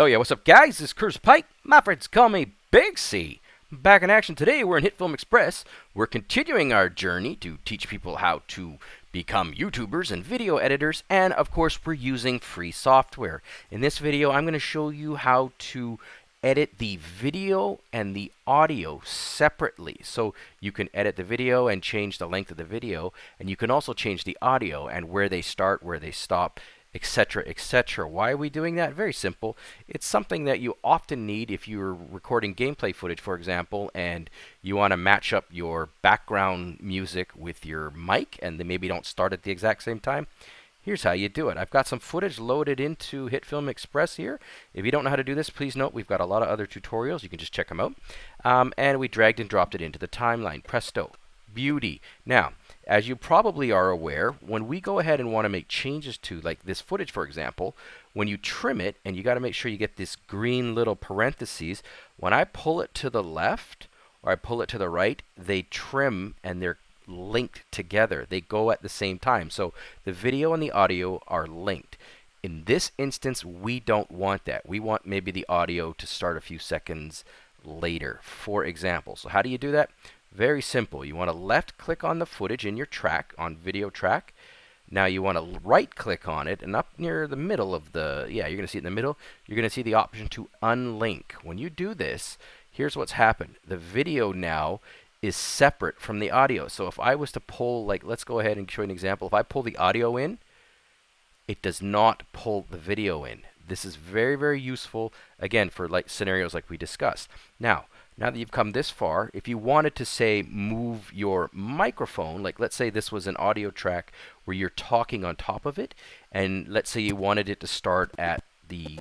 Hell yeah, what's up guys? This is Curtis Pike. My friends call me Big C. Back in action today, we're in HitFilm Express. We're continuing our journey to teach people how to become YouTubers and video editors, and of course we're using free software. In this video, I'm going to show you how to edit the video and the audio separately. So you can edit the video and change the length of the video, and you can also change the audio and where they start, where they stop, etc., etc. Why are we doing that? Very simple. It's something that you often need if you're recording gameplay footage, for example, and you want to match up your background music with your mic, and they maybe don't start at the exact same time. Here's how you do it. I've got some footage loaded into HitFilm Express here. If you don't know how to do this, please note we've got a lot of other tutorials. You can just check them out. Um, and we dragged and dropped it into the timeline. Presto. Beauty. Now, as you probably are aware, when we go ahead and want to make changes to, like this footage, for example, when you trim it, and you got to make sure you get this green little parentheses, when I pull it to the left, or I pull it to the right, they trim and they're linked together. They go at the same time. So the video and the audio are linked. In this instance, we don't want that. We want maybe the audio to start a few seconds later, for example. So how do you do that? Very simple. You want to left click on the footage in your track, on video track. Now you want to right click on it and up near the middle of the, yeah, you're going to see it in the middle, you're going to see the option to unlink. When you do this, here's what's happened. The video now is separate from the audio. So if I was to pull, like, let's go ahead and show you an example. If I pull the audio in, it does not pull the video in. This is very, very useful, again, for like scenarios like we discussed. Now, now that you've come this far, if you wanted to say move your microphone, like let's say this was an audio track where you're talking on top of it, and let's say you wanted it to start at the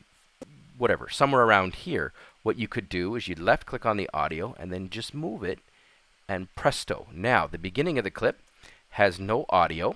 whatever, somewhere around here, what you could do is you'd left click on the audio and then just move it and presto. Now, the beginning of the clip has no audio,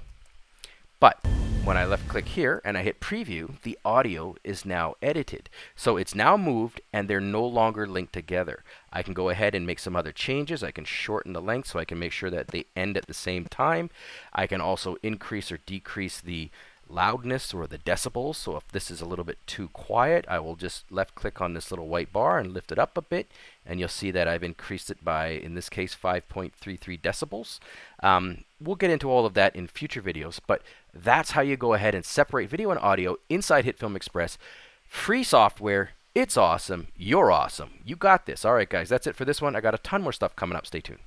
but when I left click here and I hit preview, the audio is now edited. So it's now moved and they're no longer linked together. I can go ahead and make some other changes. I can shorten the length so I can make sure that they end at the same time. I can also increase or decrease the loudness or the decibels. So if this is a little bit too quiet, I will just left click on this little white bar and lift it up a bit. And you'll see that I've increased it by, in this case, 5.33 decibels. Um, we'll get into all of that in future videos, but that's how you go ahead and separate video and audio inside HitFilm Express. Free software. It's awesome. You're awesome. You got this. All right, guys, that's it for this one. I got a ton more stuff coming up. Stay tuned.